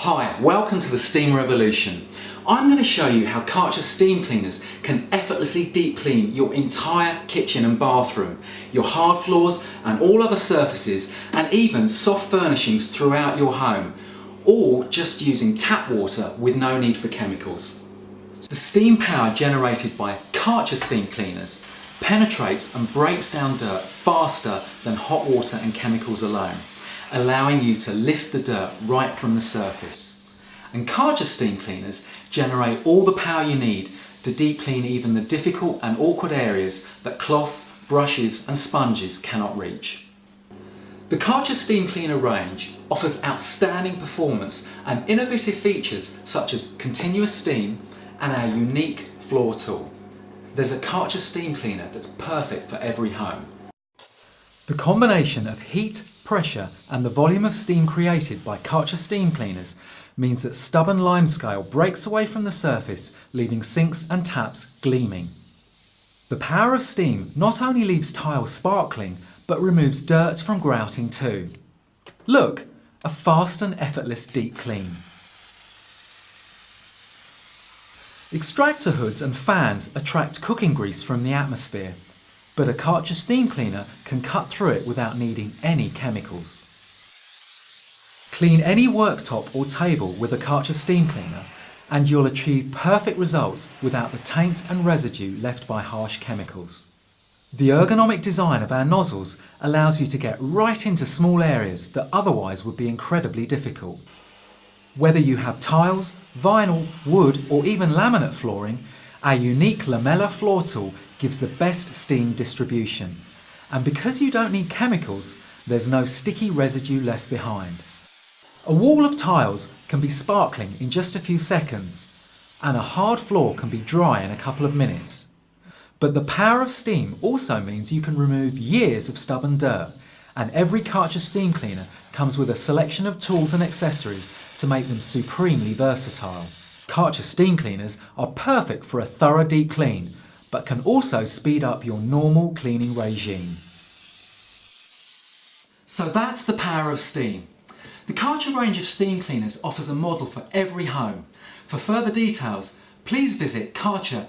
Hi, welcome to the Steam Revolution. I'm going to show you how Karcher steam cleaners can effortlessly deep clean your entire kitchen and bathroom, your hard floors and all other surfaces and even soft furnishings throughout your home, all just using tap water with no need for chemicals. The steam power generated by Karcher steam cleaners penetrates and breaks down dirt faster than hot water and chemicals alone allowing you to lift the dirt right from the surface. And Karcher steam cleaners generate all the power you need to deep clean even the difficult and awkward areas that cloths, brushes and sponges cannot reach. The Karcher steam cleaner range offers outstanding performance and innovative features such as continuous steam and our unique floor tool. There's a Karcher steam cleaner that's perfect for every home. The combination of heat, pressure and the volume of steam created by Karcher steam cleaners means that stubborn limescale breaks away from the surface leaving sinks and taps gleaming. The power of steam not only leaves tiles sparkling but removes dirt from grouting too. Look, a fast and effortless deep clean. Extractor hoods and fans attract cooking grease from the atmosphere but a Karcher steam cleaner can cut through it without needing any chemicals. Clean any worktop or table with a Karcher steam cleaner and you'll achieve perfect results without the taint and residue left by harsh chemicals. The ergonomic design of our nozzles allows you to get right into small areas that otherwise would be incredibly difficult. Whether you have tiles, vinyl, wood or even laminate flooring, our unique Lamella floor tool gives the best steam distribution. And because you don't need chemicals, there's no sticky residue left behind. A wall of tiles can be sparkling in just a few seconds, and a hard floor can be dry in a couple of minutes. But the power of steam also means you can remove years of stubborn dirt, and every Karcher steam cleaner comes with a selection of tools and accessories to make them supremely versatile. Karcher steam cleaners are perfect for a thorough deep clean, but can also speed up your normal cleaning regime. So that's the power of steam. The Karcher range of steam cleaners offers a model for every home. For further details, please visit karcher.co.uk.